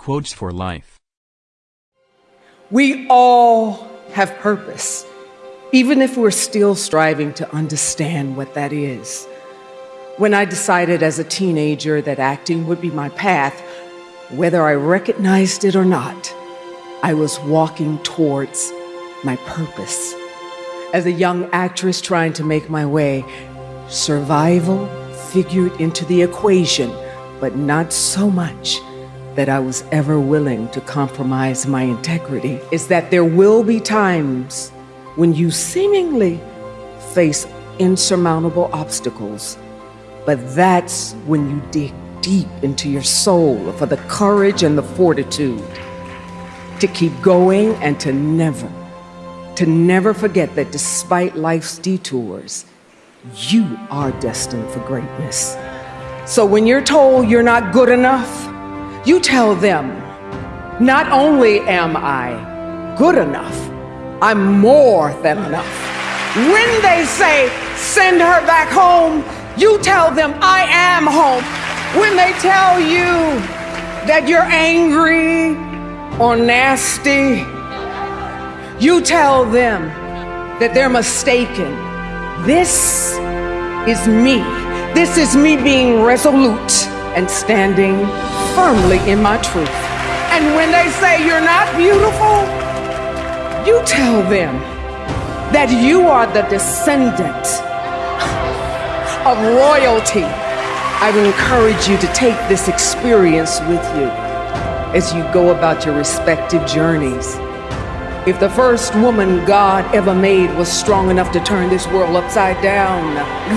Quotes for Life We all have purpose, even if we're still striving to understand what that is. When I decided as a teenager that acting would be my path, whether I recognized it or not, I was walking towards my purpose. As a young actress trying to make my way, survival figured into the equation, but not so much that I was ever willing to compromise my integrity. Is that there will be times when you seemingly face insurmountable obstacles but that's when you dig deep into your soul for the courage and the fortitude to keep going and to never, to never forget that despite life's detours, you are destined for greatness. So when you're told you're not good enough, you tell them, not only am I good enough, I'm more than enough. When they say, send her back home, you tell them, I am home. When they tell you that you're angry or nasty, you tell them that they're mistaken. This is me. This is me being resolute and standing firmly in my truth. And when they say you're not beautiful, you tell them that you are the descendant of royalty. I would encourage you to take this experience with you as you go about your respective journeys. If the first woman God ever made was strong enough to turn this world upside down,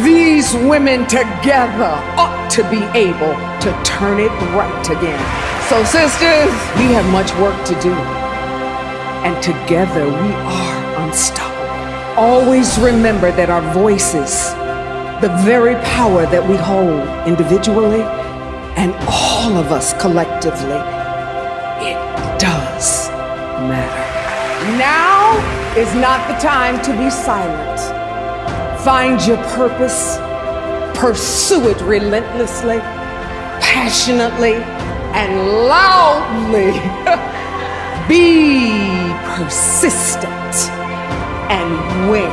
these women together ought to be able to turn it right again. So, sisters, we have much work to do, and together we are unstoppable. Always remember that our voices the very power that we hold individually and all of us collectively, it does matter. Now is not the time to be silent. Find your purpose, pursue it relentlessly, passionately, and loudly. be persistent and win.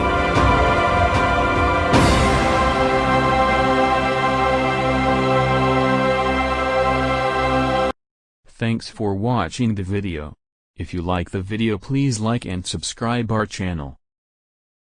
Thanks for watching the video. If you like the video please like and subscribe our channel.